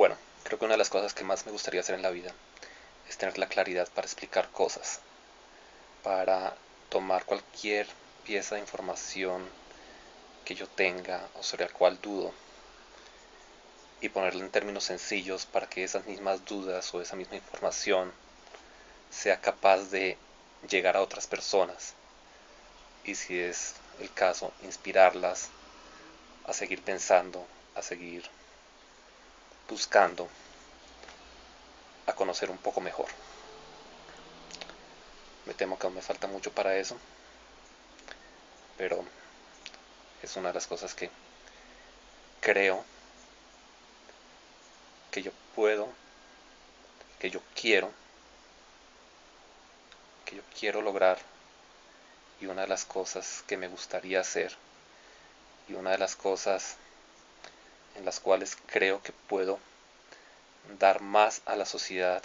Bueno, creo que una de las cosas que más me gustaría hacer en la vida es tener la claridad para explicar cosas, para tomar cualquier pieza de información que yo tenga o sobre la cual dudo y ponerla en términos sencillos para que esas mismas dudas o esa misma información sea capaz de llegar a otras personas y si es el caso inspirarlas a seguir pensando, a seguir buscando a conocer un poco mejor. Me temo que aún me falta mucho para eso, pero es una de las cosas que creo que yo puedo, que yo quiero, que yo quiero lograr y una de las cosas que me gustaría hacer y una de las cosas en las cuales creo que puedo dar más a la sociedad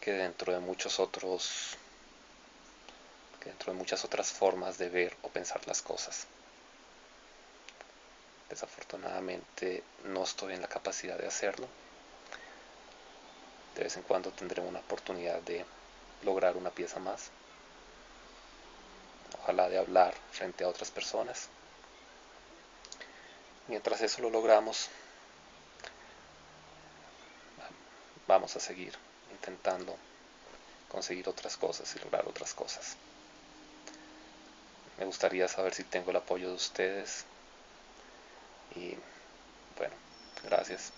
que dentro de muchos otros que dentro de muchas otras formas de ver o pensar las cosas. Desafortunadamente no estoy en la capacidad de hacerlo. De vez en cuando tendré una oportunidad de lograr una pieza más. Ojalá de hablar frente a otras personas. Mientras eso lo logramos, vamos a seguir intentando conseguir otras cosas y lograr otras cosas. Me gustaría saber si tengo el apoyo de ustedes. Y bueno, gracias.